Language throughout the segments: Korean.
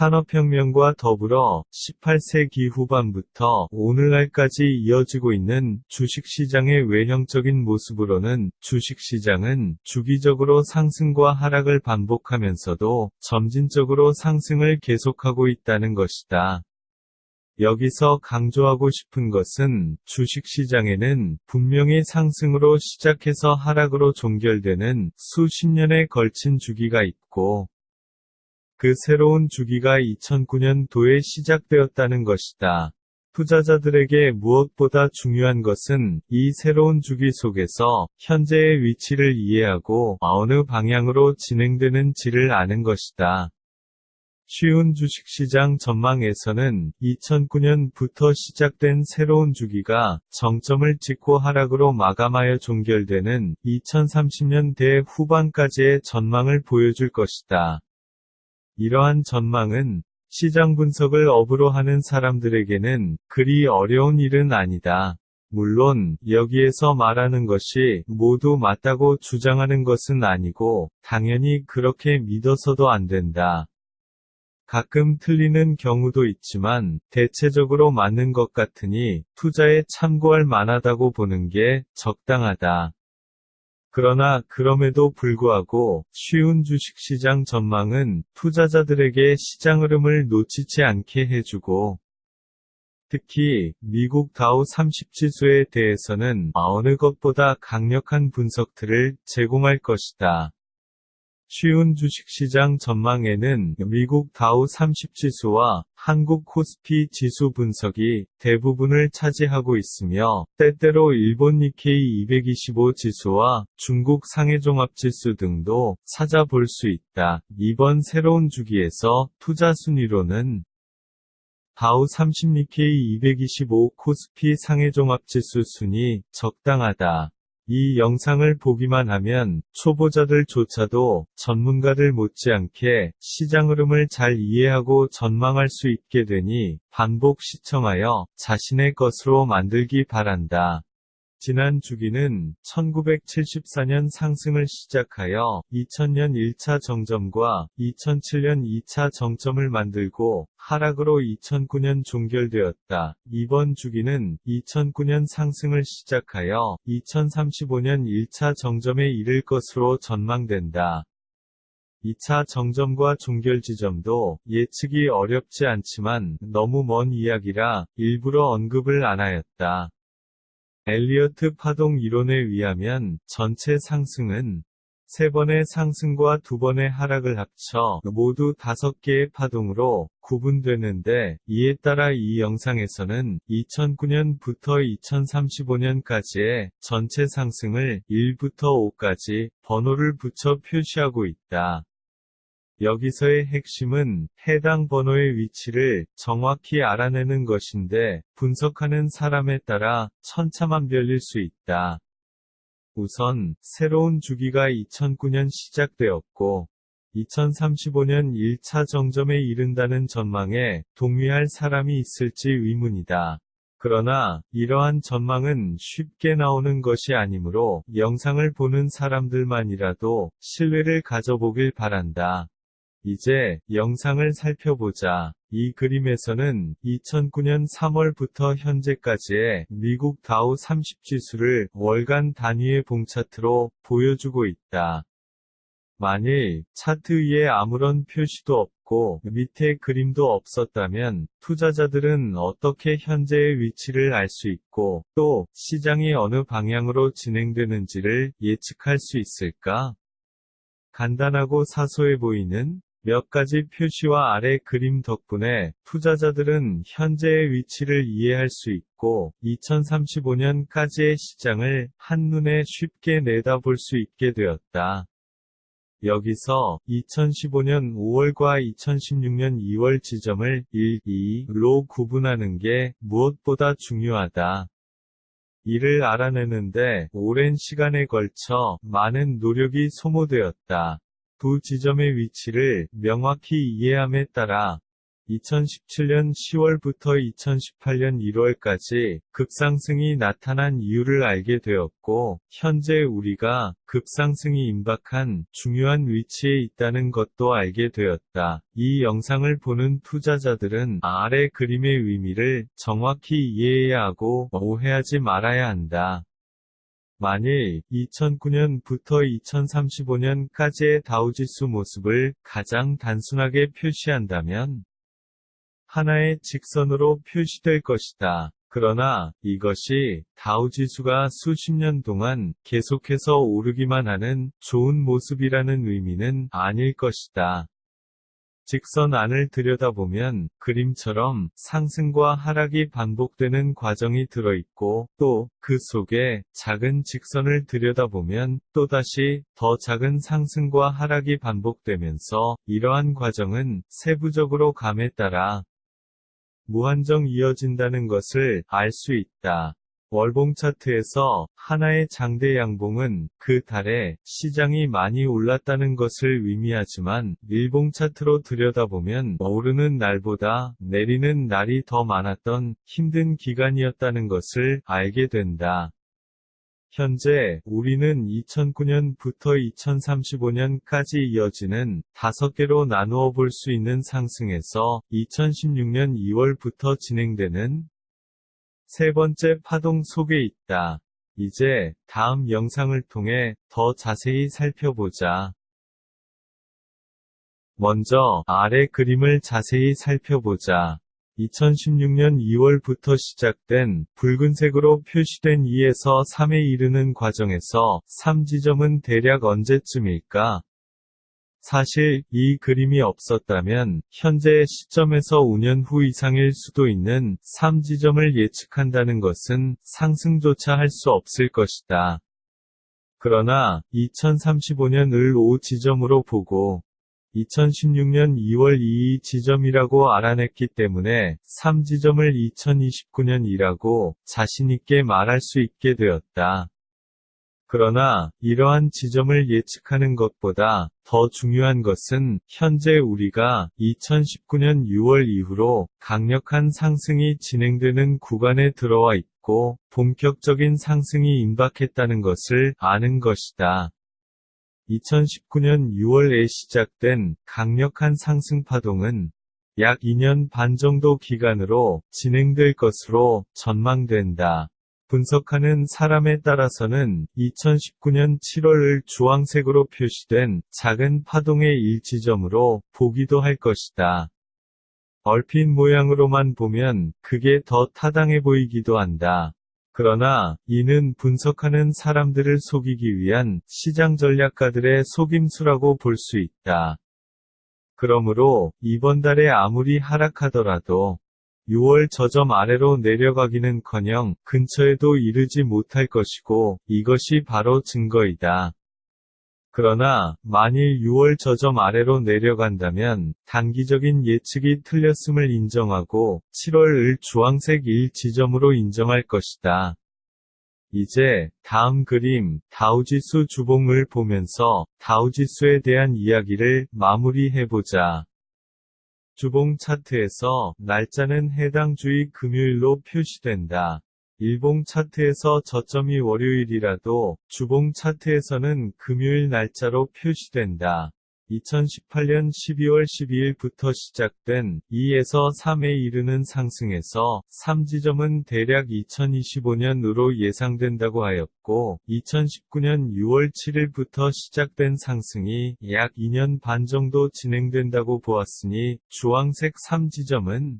산업혁명과 더불어 18세기 후반부터 오늘날까지 이어지고 있는 주식시장의 외형적인 모습으로는 주식시장은 주기적으로 상승과 하락을 반복하면서도 점진적으로 상승을 계속하고 있다는 것이다. 여기서 강조하고 싶은 것은 주식시장에는 분명히 상승으로 시작해서 하락으로 종결되는 수십 년에 걸친 주기가 있고 그 새로운 주기가 2009년도에 시작되었다는 것이다. 투자자들에게 무엇보다 중요한 것은 이 새로운 주기 속에서 현재의 위치를 이해하고 어느 방향으로 진행되는지를 아는 것이다. 쉬운 주식시장 전망에서는 2009년부터 시작된 새로운 주기가 정점을 찍고 하락으로 마감하여 종결되는 2030년대 후반까지의 전망을 보여줄 것이다. 이러한 전망은 시장 분석을 업으로 하는 사람들에게는 그리 어려운 일은 아니다. 물론 여기에서 말하는 것이 모두 맞다고 주장하는 것은 아니고 당연히 그렇게 믿어서도 안 된다. 가끔 틀리는 경우도 있지만 대체적으로 맞는 것 같으니 투자에 참고할 만하다고 보는 게 적당하다. 그러나 그럼에도 불구하고 쉬운 주식시장 전망은 투자자들에게 시장 흐름을 놓치지 않게 해주고 특히 미국 다우 30지수에 대해서는 어느 것보다 강력한 분석들을 제공할 것이다. 쉬운 주식시장 전망에는 미국 다우 30 지수와 한국 코스피 지수 분석이 대부분을 차지하고 있으며 때때로 일본 니케이 225 지수와 중국 상해종합 지수 등도 찾아볼 수 있다. 이번 새로운 주기에서 투자 순위로는 다우 30 니케이 225 코스피 상해종합지수 순위 적당하다. 이 영상을 보기만 하면 초보자들조차도 전문가들 못지않게 시장 흐름을 잘 이해하고 전망할 수 있게 되니 반복 시청하여 자신의 것으로 만들기 바란다. 지난 주기는 1974년 상승을 시작하여 2000년 1차 정점과 2007년 2차 정점을 만들고 하락으로 2009년 종결되었다. 이번 주기는 2009년 상승을 시작하여 2035년 1차 정점에 이를 것으로 전망된다. 2차 정점과 종결 지점도 예측이 어렵지 않지만 너무 먼 이야기라 일부러 언급을 안 하였다. 엘리어트 파동 이론에 의하면 전체 상승은 세 번의 상승과 두 번의 하락을 합쳐 모두 다섯 개의 파동으로 구분되는데 이에 따라 이 영상에서는 2009년부터 2035년까지의 전체 상승을 1부터 5까지 번호를 붙여 표시하고 있다. 여기서의 핵심은 해당 번호의 위치를 정확히 알아내는 것인데 분석하는 사람에 따라 천차만별일 수 있다. 우선 새로운 주기가 2009년 시작되었고 2035년 1차 정점에 이른다는 전망에 동의할 사람이 있을지 의문이다. 그러나 이러한 전망은 쉽게 나오는 것이 아니므로 영상을 보는 사람들만이라도 신뢰를 가져보길 바란다. 이제 영상을 살펴보자. 이 그림에서는 2009년 3월부터 현재까지의 미국 다우 30 지수를 월간 단위의 봉차트로 보여주고 있다. 만일 차트 위에 아무런 표시도 없고 밑에 그림도 없었다면 투자자들은 어떻게 현재의 위치를 알 수 있고 또 시장이 어느 방향으로 진행되는지를 예측할 수 있을까? 간단하고 사소해 보이는 몇 가지 표시와 아래 그림 덕분에 투자자들은 현재의 위치를 이해할 수 있고 2035년까지의 시장을 한눈에 쉽게 내다볼 수 있게 되었다. 여기서 2015년 5월과 2016년 2월 지점을 1, 2로 구분하는 게 무엇보다 중요하다. 이를 알아내는데 오랜 시간에 걸쳐 많은 노력이 소모되었다. 두 지점의 위치를 명확히 이해함에 따라 2017년 10월부터 2018년 1월까지 급상승이 나타난 이유를 알게 되었고, 현재 우리가 급상승이 임박한 중요한 위치에 있다는 것도 알게 되었다. 이 영상을 보는 투자자들은 아래 그림의 의미를 정확히 이해해야 하고 오해하지 말아야 한다. 만일 2009년부터 2035년까지의 다우지수 모습을 가장 단순하게 표시한다면 하나의 직선으로 표시될 것이다. 그러나 이것이 다우지수가 수십 년 동안 계속해서 오르기만 하는 좋은 모습이라는 의미는 아닐 것이다. 직선 안을 들여다보면 그림처럼 상승과 하락이 반복되는 과정이 들어있고 또 그 속에 작은 직선을 들여다보면 또다시 더 작은 상승과 하락이 반복되면서 이러한 과정은 세부적으로 감에 따라 무한정 이어진다는 것을 알 수 있다. 월봉 차트에서 하나의 장대 양봉은 그 달에 시장이 많이 올랐다는 것을 의미하지만 일봉 차트로 들여다보면 오르는 날보다 내리는 날이 더 많았던 힘든 기간이었다는 것을 알게 된다. 현재 우리는 2009년부터 2035년까지 이어지는 다섯 개로 나누어 볼 수 있는 상승에서 2016년 2월부터 진행되는 세 번째 파동 속에 있다. 이제 다음 영상을 통해 더 자세히 살펴보자. 먼저 아래 그림을 자세히 살펴보자. 2016년 2월부터 시작된 붉은색으로 표시된 2에서 3에 이르는 과정에서 3지점은 대략 언제쯤일까? 사실 이 그림이 없었다면 현재의 시점에서 5년 후 이상일 수도 있는 3지점을 예측한다는 것은 상승조차 할 수 없을 것이다. 그러나 2035년을 5지점으로 보고 2016년 2월 2일 지점이라고 알아냈기 때문에 3지점을 2029년이라고 자신있게 말할 수 있게 되었다. 그러나 이러한 지점을 예측하는 것보다 더 중요한 것은 현재 우리가 2019년 6월 이후로 강력한 상승이 진행되는 구간에 들어와 있고 본격적인 상승이 임박했다는 것을 아는 것이다. 2019년 6월에 시작된 강력한 상승 파동은 약 2년 반 정도 기간으로 진행될 것으로 전망된다. 분석하는 사람에 따라서는 2019년 7월을 주황색으로 표시된 작은 파동의 일지점으로 보기도 할 것이다. 얼핏 모양으로만 보면 그게 더 타당해 보이기도 한다. 그러나 이는 분석하는 사람들을 속이기 위한 시장 전략가들의 속임수라고 볼 수 있다. 그러므로 이번 달에 아무리 하락하더라도 6월 저점 아래로 내려가기는커녕 근처에도 이르지 못할 것이고 이것이 바로 증거이다. 그러나 만일 6월 저점 아래로 내려간다면 단기적인 예측이 틀렸음을 인정하고 7월을 주황색 1 지점으로 인정할 것이다. 이제 다음 그림 다우지수 주봉을 보면서 다우지수에 대한 이야기를 마무리해보자. 주봉 차트에서 날짜는 해당 주의 금요일로 표시된다. 일봉 차트에서 저점이 월요일이라도 주봉 차트에서는 금요일 날짜로 표시된다. 2018년 12월 12일부터 시작된 2에서 3에 이르는 상승에서 3지점은 대략 2025년으로 예상된다고 하였고 2019년 6월 7일부터 시작된 상승이 약 2년 반 정도 진행된다고 보았으니 주황색 3지점은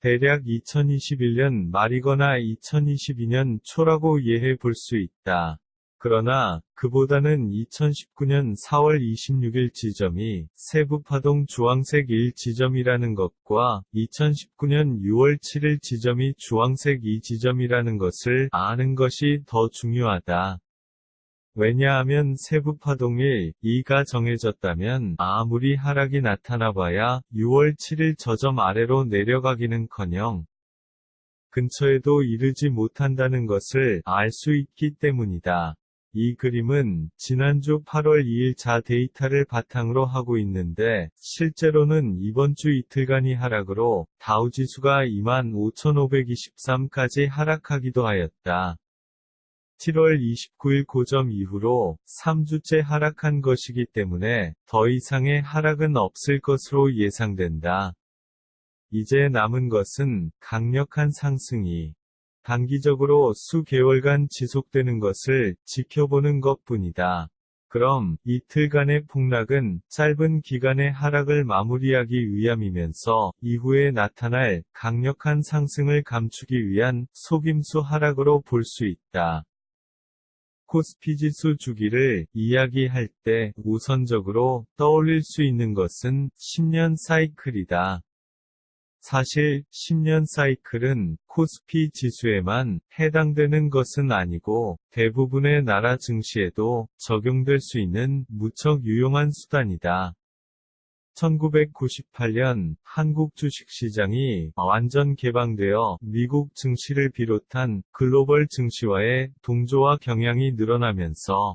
대략 2021년 말이거나 2022년 초라고 이해해 볼 수 있다. 그러나 그보다는 2019년 4월 26일 지점이 세부파동 주황색 1 지점이라는 것과 2019년 6월 7일 지점이 주황색 2 지점이라는 것을 아는 것이 더 중요하다. 왜냐하면 세부파동일 2가 정해졌다면 아무리 하락이 나타나봐야 6월 7일 저점 아래로 내려가기는커녕 근처에도 이르지 못한다는 것을 알 수 있기 때문이다. 이 그림은 지난주 8월 2일자 데이터를 바탕으로 하고 있는데 실제로는 이번 주 이틀간이 하락으로 다우지수가 25,523까지 하락하기도 하였다. 7월 29일 고점 이후로 3주째 하락한 것이기 때문에 더 이상의 하락은 없을 것으로 예상된다. 이제 남은 것은 강력한 상승이 단기적으로 수 개월간 지속되는 것을 지켜보는 것 뿐이다. 그럼 이틀간의 폭락은 짧은 기간의 하락을 마무리하기 위함이면서 이후에 나타날 강력한 상승을 감추기 위한 속임수 하락으로 볼 수 있다. 코스피 지수 주기를 이야기할 때 우선적으로 떠올릴 수 있는 것은 10년 사이클이다. 사실 10년 사이클은 코스피 지수에만 해당되는 것은 아니고 대부분의 나라 증시에도 적용될 수 있는 무척 유용한 수단이다. 1998년 한국 주식시장이 완전 개방되어 미국 증시를 비롯한 글로벌 증시와의 동조와 경향이 늘어나면서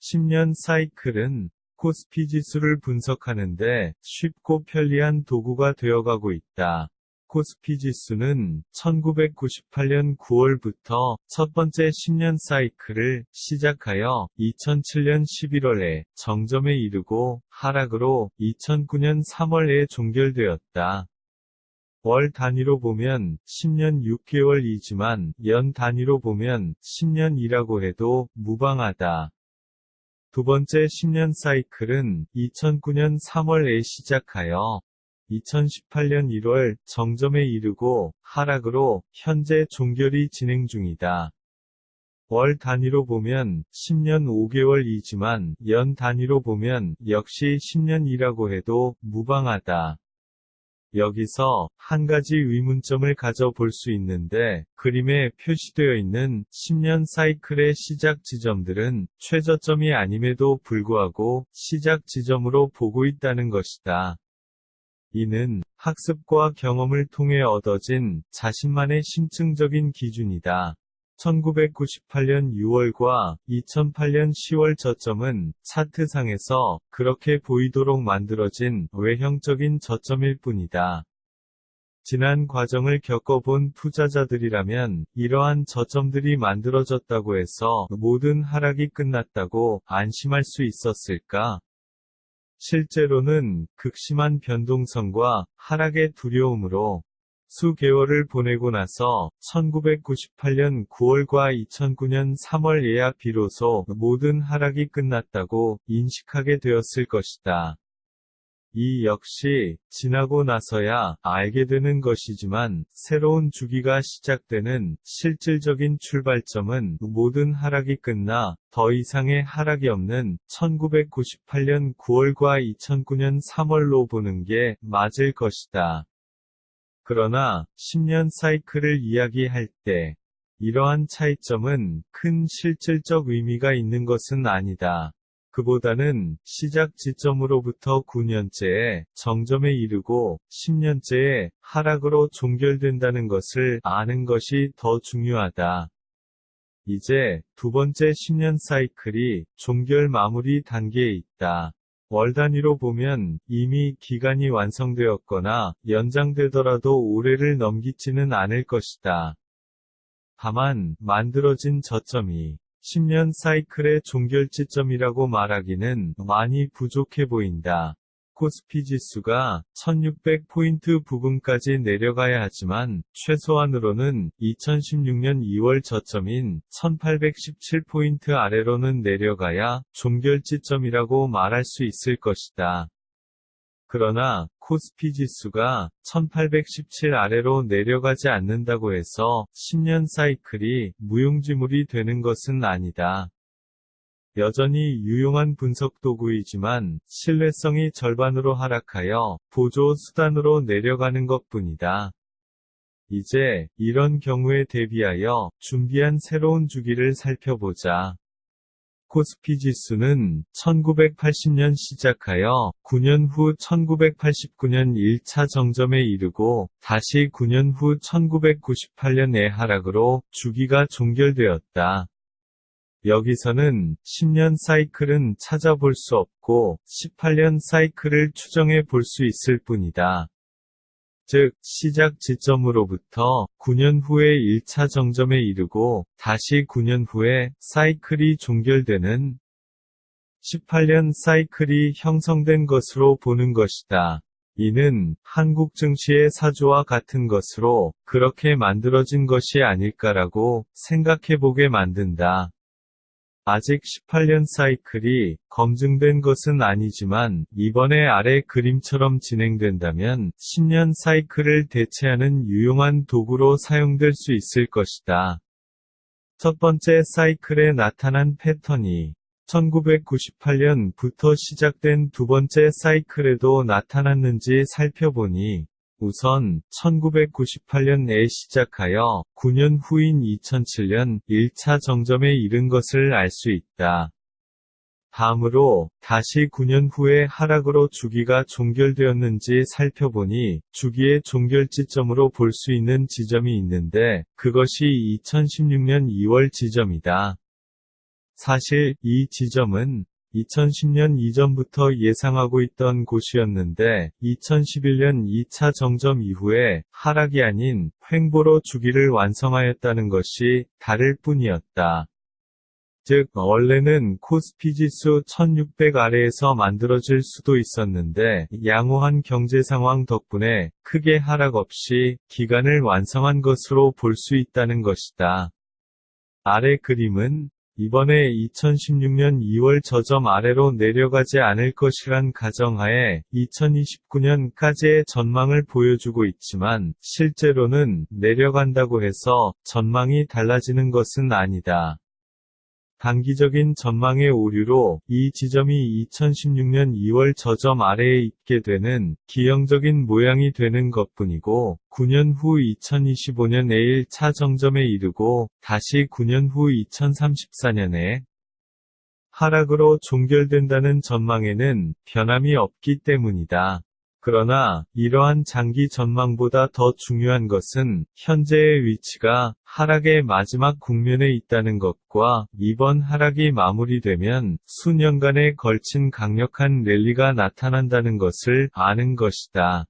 10년 사이클은 코스피 지수를 분석하는데 쉽고 편리한 도구가 되어가고 있다. 코스피 지수는 1998년 9월부터 첫 번째 10년 사이클을 시작하여 2007년 11월에 정점에 이르고 하락으로 2009년 3월에 종결되었다. 월 단위로 보면 10년 6개월이지만 연 단위로 보면 10년이라고 해도 무방하다. 두 번째 10년 사이클은 2009년 3월에 시작하여 2018년 1월 정점에 이르고 하락으로 현재 종결이 진행 중이다. 월 단위로 보면 10년 5개월이지만 연 단위로 보면 역시 10년이라고 해도 무방하다. 여기서 한 가지 의문점을 가져볼 수 있는데 그림에 표시되어 있는 10년 사이클의 시작 지점들은 최저점이 아님에도 불구하고 시작 지점으로 보고 있다는 것이다. 이는 학습과 경험을 통해 얻어진 자신만의 심층적인 기준이다. 1998년 6월과 2008년 10월 저점은 차트상에서 그렇게 보이도록 만들어진 외형적인 저점일 뿐이다. 지난 과정을 겪어본 투자자들이라면 이러한 저점들이 만들어졌다고 해서 모든 하락이 끝났다고 안심할 수 있었을까? 실제로는 극심한 변동성과 하락의 두려움으로 수개월을 보내고 나서 1998년 9월과 2009년 3월에야 비로소 모든 하락이 끝났다고 인식하게 되었을 것이다. 이 역시 지나고 나서야 알게 되는 것이지만 새로운 주기가 시작되는 실질적인 출발점은 모든 하락이 끝나 더 이상의 하락이 없는 1998년 9월과 2009년 3월로 보는 게 맞을 것이다. 그러나 10년 사이클을 이야기할 때 이러한 차이점은 큰 실질적 의미가 있는 것은 아니다. 그보다는 시작 지점으로부터 9년째에 정점에 이르고 10년째에 하락으로 종결된다는 것을 아는 것이 더 중요하다. 이제 두 번째 10년 사이클이 종결 마무리 단계에 있다. 월 단위로 보면 이미 기간이 완성되었거나 연장되더라도 올해를 넘기지는 않을 것이다. 다만 만들어진 저점이 10년 사이클의 종결지점이라고 말하기는 많이 부족해 보인다. 코스피 지수가 1600포인트 부근까지 내려가야 하지만 최소한으로는 2016년 2월 저점인 1817포인트 아래로는 내려가야 종결지점이라고 말할 수 있을 것이다. 그러나 코스피 지수가 1817 아래로 내려가지 않는다고 해서 10년 사이클이 무용지물이 되는 것은 아니다. 여전히 유용한 분석 도구이지만 신뢰성이 절반으로 하락하여 보조 수단으로 내려가는 것 뿐이다. 이제 이런 경우에 대비하여 준비한 새로운 주기를 살펴보자. 코스피 지수는 1980년 시작하여 9년 후 1989년 1차 정점에 이르고 다시 9년 후 1998년의 하락으로 주기가 종결되었다. 여기서는 10년 사이클은 찾아볼 수 없고 18년 사이클을 추정해 볼 수 있을 뿐이다. 즉, 시작 지점으로부터 9년 후에 1차 정점에 이르고 다시 9년 후에 사이클이 종결되는 18년 사이클이 형성된 것으로 보는 것이다. 이는 한국 증시의 사조와 같은 것으로 그렇게 만들어진 것이 아닐까라고 생각해보게 만든다. 아직 18년 사이클이 검증된 것은 아니지만 이번에 아래 그림처럼 진행된다면 10년 사이클을 대체하는 유용한 도구로 사용될 수 있을 것이다. 첫 번째 사이클에 나타난 패턴이 1998년부터 시작된 두 번째 사이클에도 나타났는지 살펴보니 우선 1998년에 시작하여 9년 후인 2007년 1차 정점에 이른 것을 알 수 있다. 다음으로 다시 9년 후에 하락으로 주기가 종결되었는지 살펴보니 주기의 종결 지점으로 볼 수 있는 지점이 있는데 그것이 2016년 2월 지점이다. 사실 이 지점은 2010년 이전부터 예상하고 있던 곳이었는데 2011년 2차 정점 이후에 하락이 아닌 횡보로 주기를 완성하였다는 것이 다를 뿐이었다. 즉, 원래는 코스피 지수 1600 아래에서 만들어질 수도 있었는데, 양호한 경제 상황 덕분에 크게 하락 없이 기간을 완성한 것으로 볼 수 있다는 것이다. 아래 그림은 이번에 2016년 2월 저점 아래로 내려가지 않을 것이란 가정하에 2029년까지의 전망을 보여주고 있지만 실제로는 내려간다고 해서 전망이 달라지는 것은 아니다. 단기적인 전망의 오류로 이 지점이 2016년 2월 저점 아래에 있게 되는 기형적인 모양이 되는 것뿐이고 9년 후 2025년에 1차 정점에 이르고 다시 9년 후 2034년에 하락으로 종결된다는 전망에는 변함이 없기 때문이다. 그러나 이러한 장기 전망보다 더 중요한 것은 현재의 위치가 하락의 마지막 국면에 있다는 것과 이번 하락이 마무리되면 수년간에 걸친 강력한 랠리가 나타난다는 것을 아는 것이다.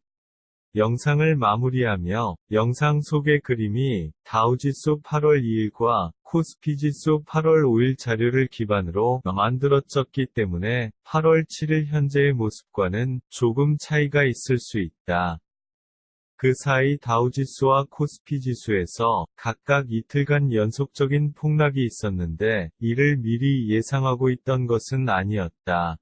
영상을 마무리하며 영상 속의 그림이 다우지수 8월 2일과 코스피지수 8월 5일 자료를 기반으로 만들어졌기 때문에 8월 7일 현재의 모습과는 조금 차이가 있을 수 있다. 그 사이 다우지수와 코스피지수에서 각각 이틀간 연속적인 폭락이 있었는데 이를 미리 예상하고 있던 것은 아니었다.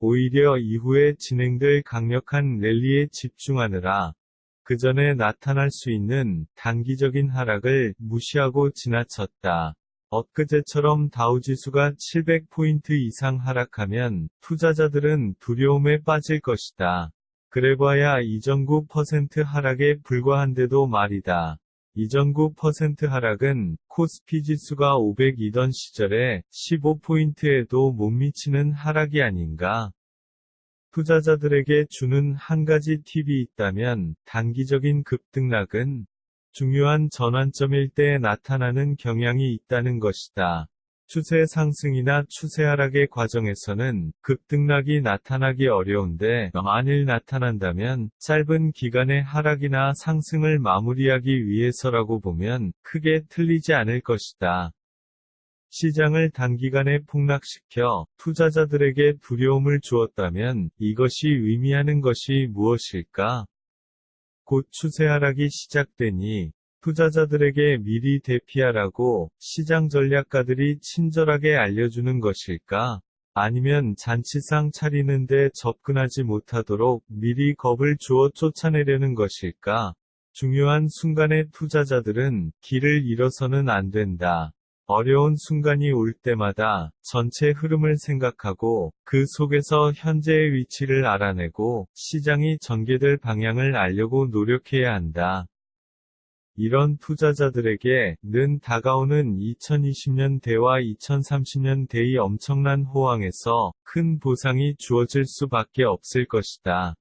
오히려 이후에 진행될 강력한 랠리에 집중하느라 그 전에 나타날 수 있는 단기적인 하락을 무시하고 지나쳤다. 엊그제처럼 다우지수가 700포인트 이상 하락하면 투자자들은 두려움에 빠질 것이다. 그래봐야 이전 9% 하락에 불과한데도 말이다. 이전 9% 하락은 코스피 지수가 500이던 시절에 15포인트에도 못 미치는 하락이 아닌가. 투자자들에게 주는 한 가지 팁이 있다면 단기적인 급등락은 중요한 전환점일 때 나타나는 경향이 있다는 것이다. 추세 상승이나 추세 하락의 과정에서는 급등락이 나타나기 어려운데 만일 나타난다면 짧은 기간의 하락이나 상승을 마무리하기 위해서라고 보면 크게 틀리지 않을 것이다. 시장을 단기간에 폭락시켜 투자자들에게 두려움을 주었다면 이것이 의미하는 것이 무엇일까? 곧 추세 하락이 시작되니 투자자들에게 미리 대피하라고 시장 전략가들이 친절하게 알려주는 것일까? 아니면 잔치상 차리는데 접근하지 못하도록 미리 겁을 주어 쫓아내려는 것일까? 중요한 순간에 투자자들은 길을 잃어서는 안 된다. 어려운 순간이 올 때마다 전체 흐름을 생각하고 그 속에서 현재의 위치를 알아내고 시장이 전개될 방향을 알려고 노력해야 한다. 이런 투자자들에게 는 다가오는 2020년 대와 2030년 대의 엄청난 호황에서 큰 보상이 주어질 수밖에 없을 것이다.